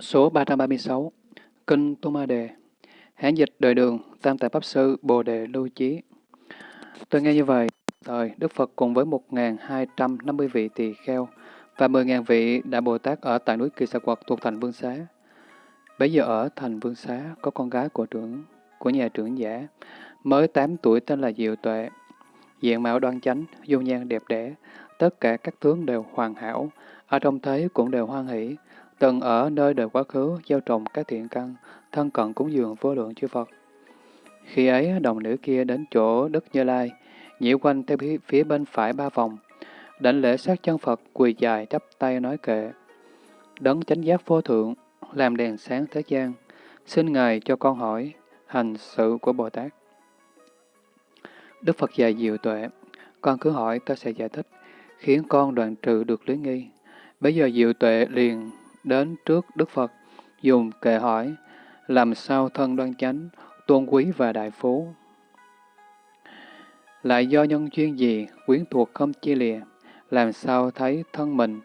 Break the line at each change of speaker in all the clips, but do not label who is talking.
Số 336 Kinh Tô Ma Đề Hán dịch đời đường Tam Tại Pháp Sư Bồ Đề Lưu Chí Tôi nghe như vậy, thời Đức Phật cùng với 1.250 vị tỳ kheo và 10.000 vị Đại Bồ Tát ở tại núi Kỳ Sa Quật thuộc thành Vương Xá. Bây giờ ở thành Vương Xá có con gái của trưởng của nhà trưởng giả, mới 8 tuổi tên là Diệu Tuệ. Diện mạo đoan chánh, dung nhan đẹp đẽ, tất cả các tướng đều hoàn hảo, ở trong thế cũng đều hoan hỷ, từng ở nơi đời quá khứ gieo trồng các thiện căn, thân cận cúng dường vô lượng chư Phật. Khi ấy, đồng nữ kia đến chỗ Đức Như Lai, nhiễu quanh theo phía bên phải ba vòng, đảnh lễ sát chân Phật quỳ dài chắp tay nói kệ. Đấng chánh giác vô thượng, làm đèn sáng thế gian, xin Ngài cho con hỏi hành sự của Bồ Tát. Đức Phật dạy diệu tuệ, con cứ hỏi ta sẽ giải thích, khiến con đoạn trừ được lý nghi. Bây giờ diệu tuệ liền đến trước Đức Phật, dùng kệ hỏi, làm sao thân đoan chánh, tôn quý và đại phú. Lại do nhân duyên gì, quyến thuộc không chia lìa, làm sao thấy thân mình.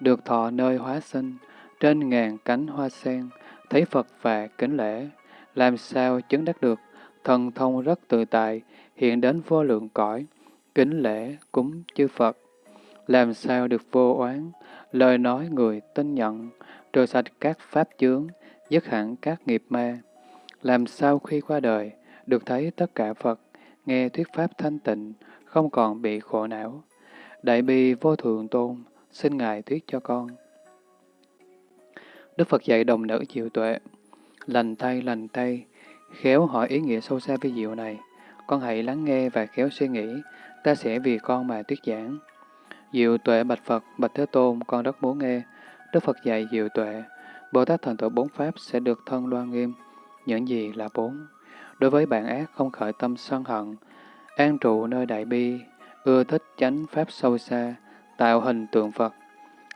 Được thọ nơi hóa sinh, trên ngàn cánh hoa sen, thấy Phật và kính lễ, làm sao chứng đắc được, thần thông rất tự tại, hiện đến vô lượng cõi, kính lễ cúng chư Phật. Làm sao được vô oán, lời nói người tin nhận, trừ sạch các pháp chướng, dứt hẳn các nghiệp ma. Làm sao khi qua đời, được thấy tất cả Phật, nghe thuyết pháp thanh tịnh, không còn bị khổ não. Đại bi vô thượng tôn, xin Ngài thuyết cho con. Đức Phật dạy đồng nữ diệu tuệ, lành tay lành tay, khéo hỏi ý nghĩa sâu xa vi diệu này. Con hãy lắng nghe và khéo suy nghĩ, ta sẽ vì con mà thuyết giảng. Diệu tuệ bạch Phật, bạch Thế Tôn, con rất muốn nghe. Đức Phật dạy diệu tuệ, Bồ Tát thành tựu bốn pháp sẽ được thân đoan nghiêm. Những gì là bốn? Đối với bạn ác không khởi tâm sân hận, an trụ nơi đại bi, ưa thích chánh pháp sâu xa, tạo hình tượng Phật.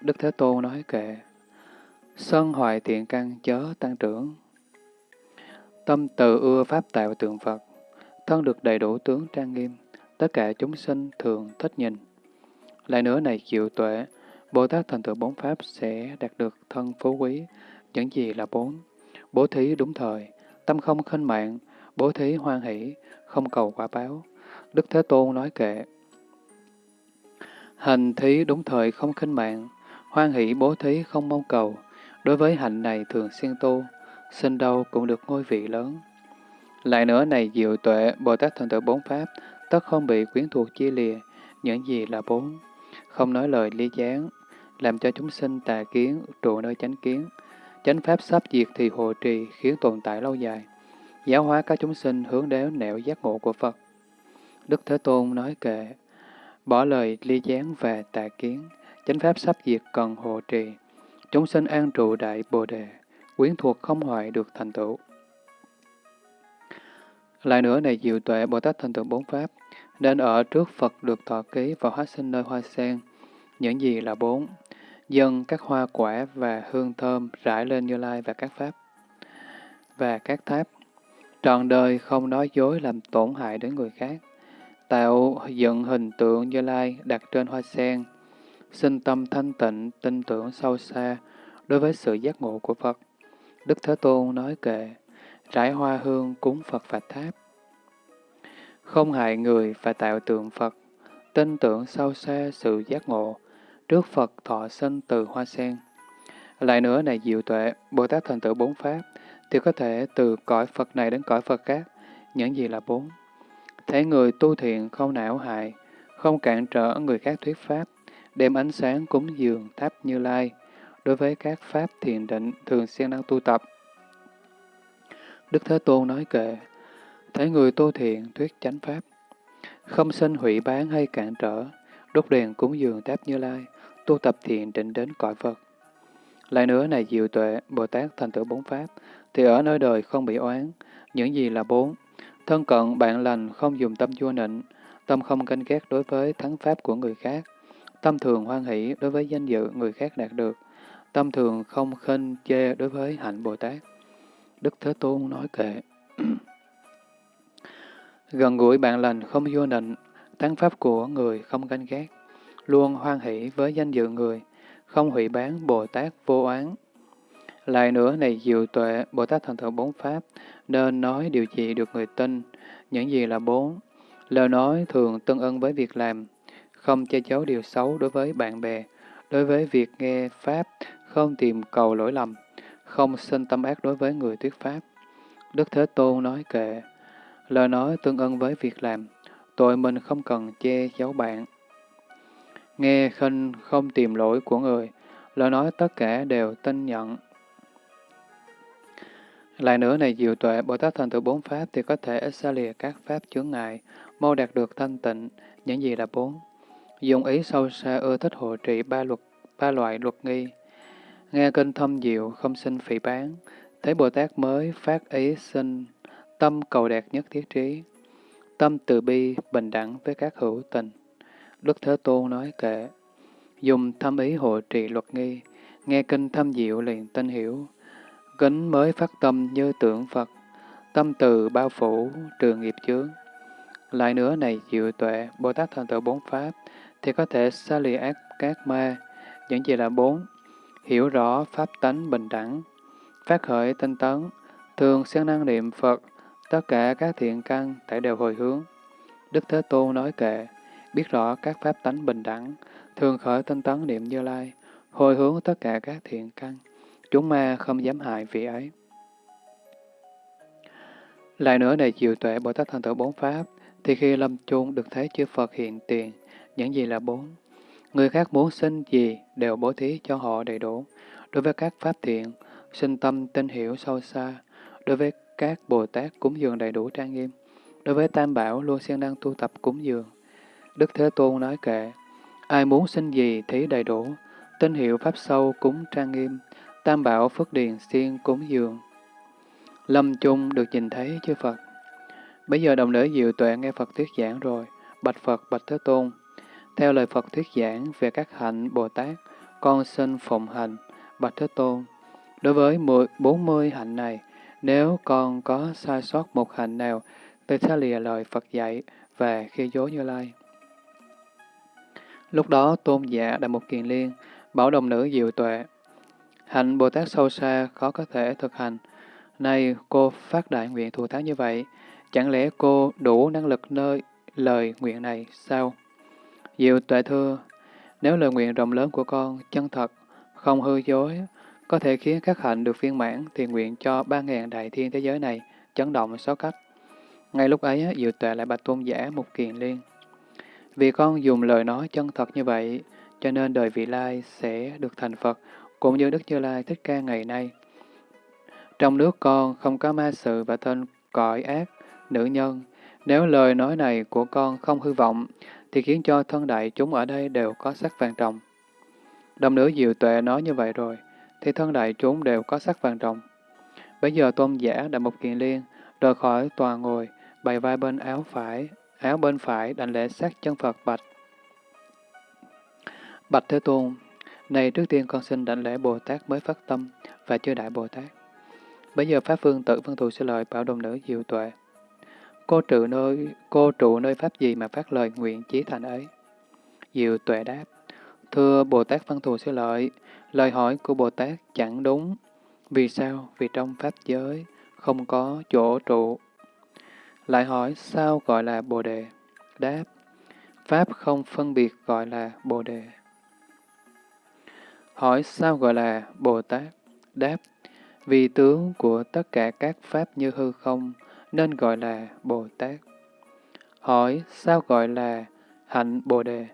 Đức Thế Tôn nói kệ, sân hoại tiện căn chớ tăng trưởng. Tâm từ ưa pháp tạo tượng Phật, thân được đầy đủ tướng trang nghiêm, tất cả chúng sinh thường thích nhìn. Lại nữa này chịu tuệ, Bồ Tát thành tựu bốn pháp sẽ đạt được thân phú quý, những gì là bốn. Bố thí đúng thời, tâm không khinh mạng, bố thí hoan hỷ, không cầu quả báo. Đức Thế Tôn nói kệ. Hành thí đúng thời không khinh mạng, hoan hỷ bố thí không mong cầu. Đối với hạnh này thường xuyên tu, sinh đâu cũng được ngôi vị lớn. Lại nữa này diệu tuệ, Bồ Tát thành tựu bốn pháp, tất không bị quyến thuộc chia lìa, những gì là bốn không nói lời ly gián, làm cho chúng sinh tà kiến trụ nơi chánh kiến. Chánh pháp sắp diệt thì hộ trì khiến tồn tại lâu dài. Giáo hóa các chúng sinh hướng đến nẻo giác ngộ của Phật. Đức Thế Tôn nói kệ, bỏ lời ly gián và tà kiến, chánh pháp sắp diệt cần hộ trì. Chúng sinh an trụ đại bồ đề, quyến thuộc không hoại được thành tựu. Lại nữa này diệu tuệ Bồ Tát thành tựu bốn pháp, nên ở trước Phật được thọ ký và hóa sinh nơi hoa sen. Những gì là bốn? Dân các hoa quả và hương thơm rải lên Như Lai và các pháp và các tháp. Trọn đời không nói dối làm tổn hại đến người khác. Tạo dựng hình tượng Như Lai đặt trên hoa sen. Sinh tâm thanh tịnh, tin tưởng sâu xa đối với sự giác ngộ của Phật. Đức Thế Tôn nói kệ, rải hoa hương cúng Phật và tháp không hại người và tạo tượng Phật, tin tưởng sâu xa sự giác ngộ, trước Phật thọ sinh từ hoa sen. Lại nữa này diệu tuệ, Bồ Tát thành tựu bốn pháp, thì có thể từ cõi Phật này đến cõi Phật khác, những gì là bốn. Thấy người tu thiện không não hại, không cản trở người khác thuyết pháp, đem ánh sáng cúng dường tháp như lai, đối với các pháp thiền định thường xuyên đang tu tập. Đức Thế Tôn nói kệ, thấy người tu thiện thuyết chánh pháp, không sinh hủy bán hay cản trở, đốt đèn cúng dường tháp như lai, tu tập thiện định đến cõi Phật. Lại nữa này diệu tuệ, Bồ Tát thành tựu bốn pháp, thì ở nơi đời không bị oán. Những gì là bốn? Thân cận, bạn lành, không dùng tâm vua nịnh, tâm không canh ghét đối với thắng pháp của người khác, tâm thường hoan hỷ đối với danh dự người khác đạt được, tâm thường không khinh chê đối với hạnh Bồ Tát. Đức Thế Tôn nói kệ. Gần gũi bạn lành không vô nịnh, tán pháp của người không ganh ghét, luôn hoan hỷ với danh dự người, không hủy bán Bồ Tát vô oán. Lại nữa này diệu tuệ, Bồ Tát thần thượng bốn Pháp, nên nói điều gì được người tin, những gì là bốn. Lời nói thường tương ưng với việc làm, không che giấu điều xấu đối với bạn bè, đối với việc nghe Pháp, không tìm cầu lỗi lầm, không sinh tâm ác đối với người thuyết Pháp. Đức Thế Tôn nói kệ, lời nói tương ưng với việc làm, tội mình không cần che giấu bạn. Nghe khinh không tìm lỗi của người, lời nói tất cả đều tin nhận. Lại nữa này diệu tuệ, Bồ Tát thành tựu bốn Pháp thì có thể xa lìa các Pháp chướng ngại, mau đạt được thanh tịnh, những gì là bốn. Dùng ý sâu xa ưa thích hộ trị ba luật, ba loại luật nghi. Nghe kinh thâm diệu, không sinh phỉ bán, thấy Bồ Tát mới phát ý sinh, tâm cầu đạt nhất thiết trí, tâm từ bi, bình đẳng với các hữu tình. Đức Thế Tôn nói kệ, dùng thâm ý hộ trì luật nghi, nghe kinh thâm diệu liền tinh hiểu, kính mới phát tâm như tượng Phật, tâm từ bao phủ, trường nghiệp chướng. Lại nữa này diệu tuệ, Bồ Tát thành tựu bốn Pháp, thì có thể xa lìa ác các ma, những gì là bốn, hiểu rõ Pháp tánh bình đẳng, phát khởi tinh tấn, thường siêng năng niệm Phật, tất cả các thiện căn tại đều hồi hướng. Đức Thế Tôn nói kệ, biết rõ các pháp tánh bình đẳng, thường khởi tinh tấn niệm Như Lai, hồi hướng tất cả các thiện căn, chúng ma không dám hại vị ấy. Lại nữa này chiều tuệ Bồ Tát thành tựu bốn pháp, thì khi lâm chung được thấy chư Phật hiện tiền, những gì là bốn. Người khác muốn xin gì đều bố thí cho họ đầy đủ. Đối với các pháp thiện, sinh tâm tin hiểu sâu xa. Đối với các Bồ Tát cúng dường đầy đủ trang nghiêm. Đối với Tam Bảo luôn siêng năng tu tập cúng dường. Đức Thế Tôn nói kệ, ai muốn xin gì thí đầy đủ, tín hiệu Pháp sâu cúng trang nghiêm, Tam Bảo Phước Điền siêng cúng dường. Lâm chung được nhìn thấy chư Phật. Bây giờ đồng nữ diệu tuệ nghe Phật thuyết giảng rồi, bạch Phật bạch Thế Tôn. Theo lời Phật thuyết giảng về các hạnh Bồ Tát, con xin phụng hành, bạch Thế Tôn. Đối với 40 hạnh này, nếu con có sai sót một hạnh nào, tôi sẽ lìa lời Phật dạy và khi dối như lai. Lúc đó tôn giả Đại một Kiền Liên bảo đồng nữ diệu tuệ. Hạnh Bồ Tát sâu xa khó có thể thực hành. Nay cô phát đại nguyện thù thắng như vậy, chẳng lẽ cô đủ năng lực nơi lời nguyện này sao? Diệu tuệ thưa, nếu lời nguyện rộng lớn của con chân thật, không hư dối, có thể khiến các hạnh được viên mãn thì nguyện cho ba ngàn đại thiên thế giới này chấn động sáu cách. Ngay lúc ấy, Diệu Tuệ lại bạch tôn giả một kiền liên. Vì con dùng lời nói chân thật như vậy, cho nên đời vị lai sẽ được thành Phật, cũng như Đức Như Lai Thích Ca ngày nay. Trong nước con không có ma sự và tên cõi ác, nữ nhân. Nếu lời nói này của con không hư vọng, thì khiến cho thân đại chúng ở đây đều có sắc vàng trọng. Đồng nữ diệu tuệ nói như vậy rồi, thì thân đại chúng đều có sắc vàng trọng. Bây giờ tôn giả đã một kiện liên, rời khỏi tòa ngồi, bày vai bên áo phải, áo bên phải đảnh lễ sát chân Phật bạch. Bạch Thế Tôn, này trước tiên con xin đảnh lễ Bồ Tát mới phát tâm và chưa đại Bồ Tát. Bây giờ Pháp Phương tự phân thù sư lợi bảo đồng nữ diệu tuệ. Cô trụ nơi, cô trụ nơi Pháp gì mà phát lời nguyện chí thành ấy? Diệu tuệ đáp, Thưa Bồ Tát Văn Thù Sư Lợi, lời hỏi của Bồ Tát chẳng đúng. Vì sao? Vì trong Pháp giới không có chỗ trụ. Lại hỏi sao gọi là Bồ Đề? Đáp, Pháp không phân biệt gọi là Bồ Đề. Hỏi sao gọi là Bồ Tát? Đáp, vì tướng của tất cả các Pháp như hư không, nên gọi là Bồ Tát. Hỏi sao gọi là hạnh Bồ Đề?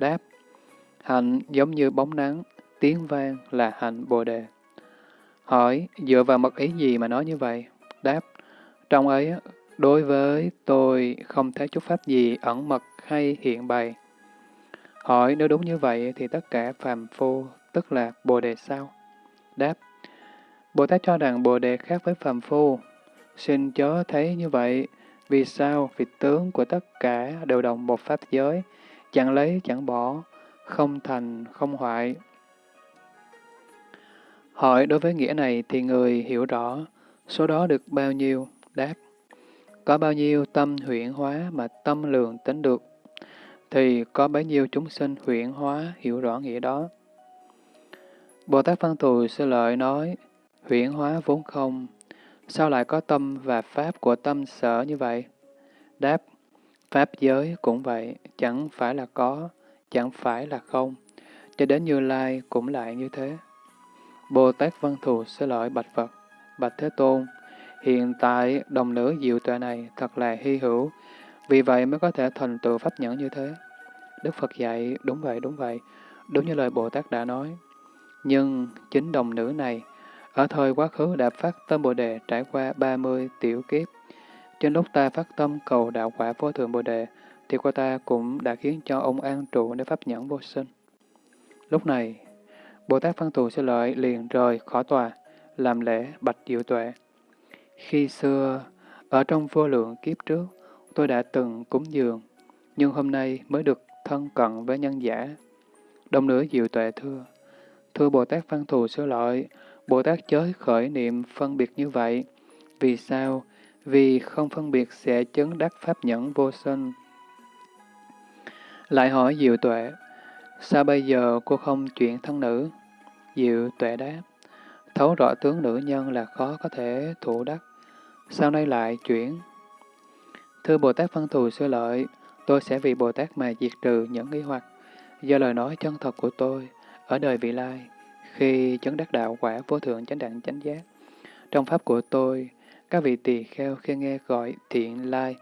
Đáp, hạnh giống như bóng nắng, tiếng vang là hạnh Bồ Đề. Hỏi dựa vào mật ý gì mà nói như vậy? Đáp, trong ấy đối với tôi không thấy chút pháp gì ẩn mật hay hiện bày. Hỏi nếu đúng như vậy thì tất cả phàm phu tức là Bồ Đề sao? Đáp, Bồ Tát cho rằng Bồ Đề khác với phàm phu. Xin chớ thấy như vậy. Vì sao? Vì tướng của tất cả đều đồng một pháp giới, chẳng lấy chẳng bỏ, không thành không hoại. Hỏi đối với nghĩa này thì người hiểu rõ, số đó được bao nhiêu? Đáp, có bao nhiêu tâm huyễn hóa mà tâm lượng tính được, thì có bấy nhiêu chúng sinh huyễn hóa hiểu rõ nghĩa đó. Bồ Tát Văn Thù Sư Lợi nói, huyễn hóa vốn không, sao lại có tâm và pháp của tâm sở như vậy? Đáp, pháp giới cũng vậy, chẳng phải là có, chẳng phải là không, cho đến Như Lai cũng lại như thế. Bồ Tát Văn Thù sư lợi Bạch Phật, Bạch Thế Tôn, hiện tại đồng nữ diệu tuệ này thật là hy hữu, vì vậy mới có thể thành tựu pháp nhẫn như thế. Đức Phật dạy, đúng vậy, đúng vậy, đúng như lời Bồ Tát đã nói. Nhưng chính đồng nữ này, ở thời quá khứ đã phát tâm Bồ Đề trải qua 30 tiểu kiếp. Trên lúc ta phát tâm cầu đạo quả vô thượng Bồ Đề, thì qua ta cũng đã khiến cho ông an trụ để pháp nhẫn vô sinh. Lúc này, Bồ Tát Văn Thù Sư Lợi liền rời khỏi tòa, làm lễ bạch diệu tuệ. Khi xưa, ở trong vô lượng kiếp trước, tôi đã từng cúng dường, nhưng hôm nay mới được thân cận với nhân giả. Đồng nữ diệu tuệ thưa, thưa Bồ Tát Văn Thù Sư Lợi, Bồ Tát chới khởi niệm phân biệt như vậy. Vì sao? Vì không phân biệt sẽ chấn đắc pháp nhẫn vô sinh. Lại hỏi diệu tuệ, sao bây giờ cô không chuyển thân nữ? Diệu tuệ đáp, thấu rõ tướng nữ nhân là khó có thể thủ đắc. Sau nay lại chuyển. Thưa Bồ Tát Văn Thù Sư Lợi, tôi sẽ vì Bồ Tát mà diệt trừ những nghi hoặc do lời nói chân thật của tôi ở đời vị lai, khi chấn đắc đạo quả vô thượng chánh đẳng chánh giác. Trong pháp của tôi, các vị tỳ kheo khi nghe gọi thiện lai,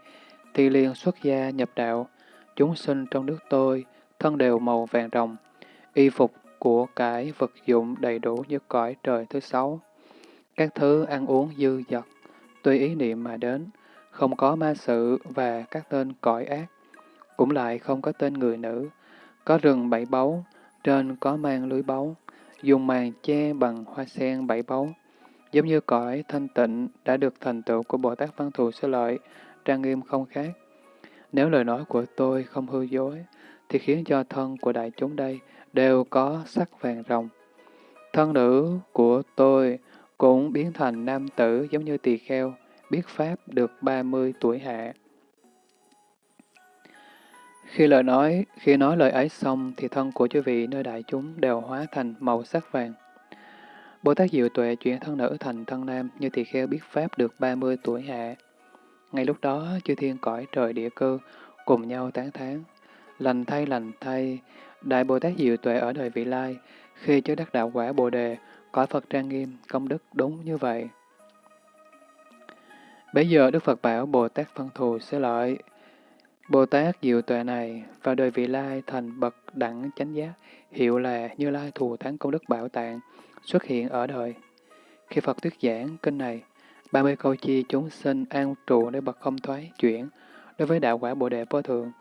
thì liền xuất gia nhập đạo, chúng sinh trong nước tôi, thân đều màu vàng rồng, y phục của cải vật dụng đầy đủ như cõi trời thứ sáu. Các thứ ăn uống dư dật, tùy ý niệm mà đến, không có ma sự và các tên cõi ác, cũng lại không có tên người nữ, có rừng bảy báu, trên có mang lưới báu, dùng màn che bằng hoa sen bảy báu, giống như cõi thanh tịnh đã được thành tựu của Bồ Tát Văn Thù Sư Lợi, trang nghiêm không khác. Nếu lời nói của tôi không hư dối, thì khiến cho thân của đại chúng đây đều có sắc vàng rồng. Thân nữ của tôi cũng biến thành nam tử giống như tỳ kheo, biết Pháp được 30 tuổi hạ. Khi lời nói, khi nói lời ấy xong, thì thân của chư vị nơi đại chúng đều hóa thành màu sắc vàng. Bồ Tát Diệu Tuệ chuyển thân nữ thành thân nam như tỳ kheo biết Pháp được 30 tuổi hạ. Ngay lúc đó, chư thiên cõi trời địa cơ cùng nhau tán thán. Lành thay lành thay, Đại Bồ Tát Diệu Tuệ ở đời vị lai, khi chớ đắc đạo quả Bồ Đề, cõi Phật trang nghiêm, công đức đúng như vậy. Bây giờ Đức Phật bảo Bồ Tát phân thù sẽ lợi. Bồ Tát Diệu Tuệ này vào đời vị lai thành bậc đẳng chánh giác, hiệu là Như Lai thù thắng công đức bảo tạng, xuất hiện ở đời. Khi Phật thuyết giảng kinh này, 30 câu chi chúng sinh an trụ để bậc không thoái chuyển đối với đạo quả Bồ Đề vô thượng.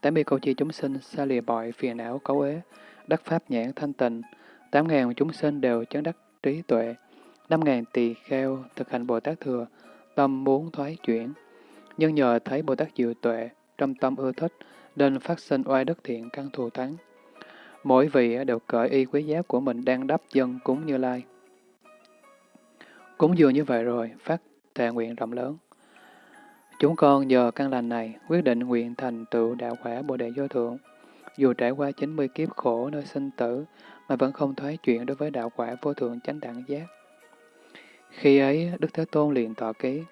80 câu chi chúng sinh xa lìa bội phiền não cấu ế, đắc pháp nhãn thanh tịnh tám ngàn chúng sinh đều chấn đắc trí tuệ. năm ngàn tỳ kheo thực hành Bồ Tát thừa, tâm muốn thoái chuyển. Nhưng nhờ thấy Bồ Tát diệu tuệ, trong tâm ưa thích, nên phát sinh oai đức thiện căn thù thắng. Mỗi vị đều cởi y quý giá của mình đang đắp dân cúng như lai. Cúng dường như vậy rồi, phát thệ nguyện rộng lớn. Chúng con nhờ căn lành này quyết định nguyện thành tựu đạo quả Bồ Đề Vô Thượng. Dù trải qua 90 kiếp khổ nơi sinh tử mà vẫn không thoái chuyện đối với đạo quả vô thượng chánh đẳng giác. Khi ấy, Đức Thế Tôn liền tỏ ký.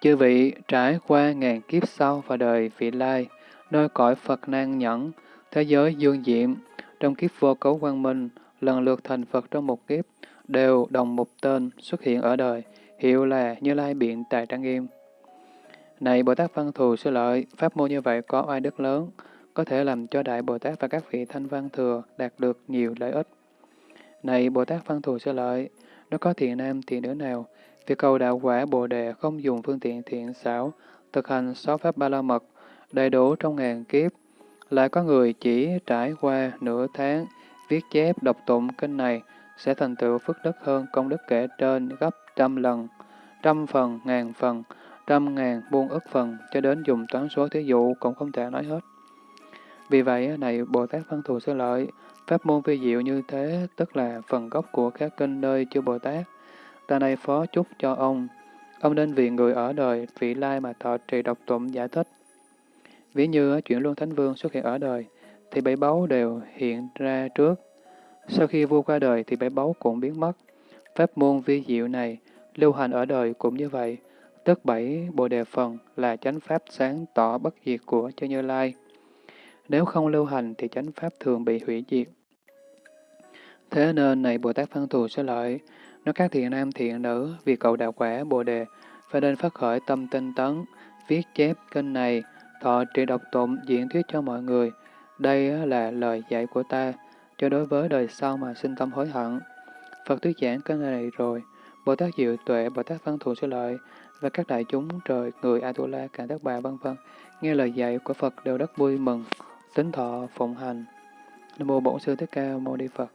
Chư vị trải qua ngàn kiếp sau và đời vị lai, nơi cõi Phật nan nhẫn, thế giới dương diệm, trong kiếp vô cấu quang minh, lần lượt thành Phật trong một kiếp, đều đồng một tên xuất hiện ở đời, hiệu là Như Lai Biện Tài Trang Nghiêm. Này Bồ Tát Văn Thù Sư Lợi, pháp môn như vậy có oai đức lớn, có thể làm cho Đại Bồ Tát và các vị Thanh Văn Thừa đạt được nhiều lợi ích. Này Bồ Tát Văn Thù Sư Lợi, nó có thiện nam thiện nữ nào, việc cầu đạo quả Bồ Đề không dùng phương tiện thiện xảo, thực hành sáu pháp ba la mật, đầy đủ trong ngàn kiếp, lại có người chỉ trải qua nửa tháng viết chép đọc tụng kinh này sẽ thành tựu phước đức hơn công đức kể trên gấp trăm lần, trăm phần, ngàn phần, trăm ngàn muôn ức phần, cho đến dùng toán số thí dụ cũng không thể nói hết. Vì vậy, này Bồ Tát Văn Thù Sư Lợi, pháp môn vi diệu như thế, tức là phần gốc của các kinh nơi chư Bồ Tát. Ta này phó chúc cho ông, ông nên vì người ở đời, vị lai mà thọ trì độc tụng giải thích. Ví như chuyện Luân Thánh Vương xuất hiện ở đời, thì bảy báu đều hiện ra trước. Sau khi vua qua đời thì bảy báu cũng biến mất. Pháp môn vi diệu này, lưu hành ở đời cũng như vậy, tức bảy Bồ Đề Phần là chánh Pháp sáng tỏ bất diệt của Chư Như Lai. Nếu không lưu hành thì chánh Pháp thường bị hủy diệt. Thế nên này Bồ Tát Văn Thù sẽ lợi, nói các thiện nam thiện nữ, vì cầu đạo quả Bồ Đề, phải nên phát khởi tâm tinh tấn, viết chép kênh này, thọ trì độc tụng, diễn thuyết cho mọi người. Đây là lời dạy của ta, cho đối với đời sau mà sinh tâm hối hận. Phật thuyết giảng kênh này rồi, Bồ Tát Diệu Tuệ, Bồ Tát Văn Thù sẽ lợi, và các đại chúng trời, người Atula, cả tất bà vân vân nghe lời dạy của Phật đều rất vui mừng, tính thọ phụng hành. Nam mô Bổn Sư Thích Ca Mâu Ni Phật.